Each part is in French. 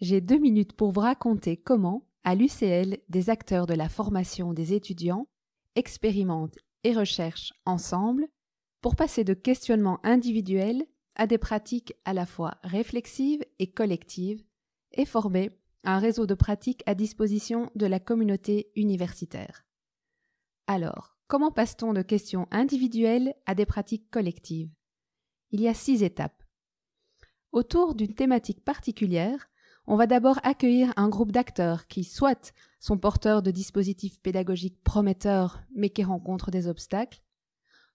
j'ai deux minutes pour vous raconter comment, à l'UCL, des acteurs de la formation des étudiants expérimentent et recherchent ensemble pour passer de questionnements individuels à des pratiques à la fois réflexives et collectives et former un réseau de pratiques à disposition de la communauté universitaire. Alors, comment passe-t-on de questions individuelles à des pratiques collectives? Il y a six étapes. Autour d'une thématique particulière, on va d'abord accueillir un groupe d'acteurs qui, soit sont porteurs de dispositifs pédagogiques prometteurs mais qui rencontrent des obstacles,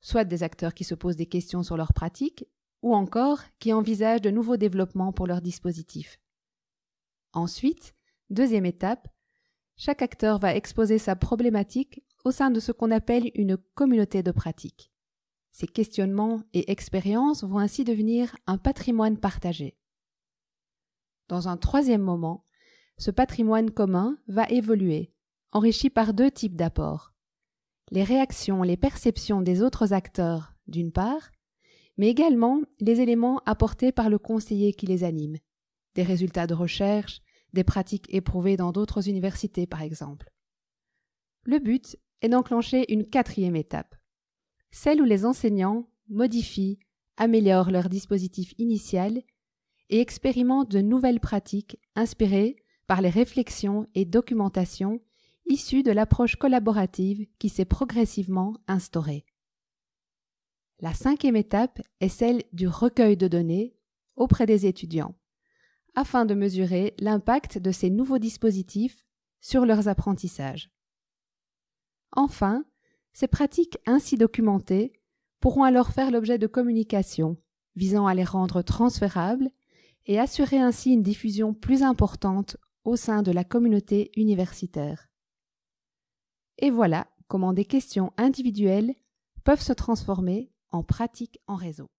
soit des acteurs qui se posent des questions sur leurs pratiques, ou encore qui envisagent de nouveaux développements pour leurs dispositifs. Ensuite, deuxième étape, chaque acteur va exposer sa problématique au sein de ce qu'on appelle une communauté de pratique. Ces questionnements et expériences vont ainsi devenir un patrimoine partagé. Dans un troisième moment, ce patrimoine commun va évoluer, enrichi par deux types d'apports. Les réactions, les perceptions des autres acteurs, d'une part, mais également les éléments apportés par le conseiller qui les anime, des résultats de recherche, des pratiques éprouvées dans d'autres universités par exemple. Le but est d'enclencher une quatrième étape, celle où les enseignants modifient, améliorent leur dispositif initial et expérimentent de nouvelles pratiques inspirées par les réflexions et documentations issues de l'approche collaborative qui s'est progressivement instaurée. La cinquième étape est celle du recueil de données auprès des étudiants, afin de mesurer l'impact de ces nouveaux dispositifs sur leurs apprentissages. Enfin, ces pratiques ainsi documentées pourront alors faire l'objet de communications visant à les rendre transférables et assurer ainsi une diffusion plus importante au sein de la communauté universitaire. Et voilà comment des questions individuelles peuvent se transformer en pratiques en réseau.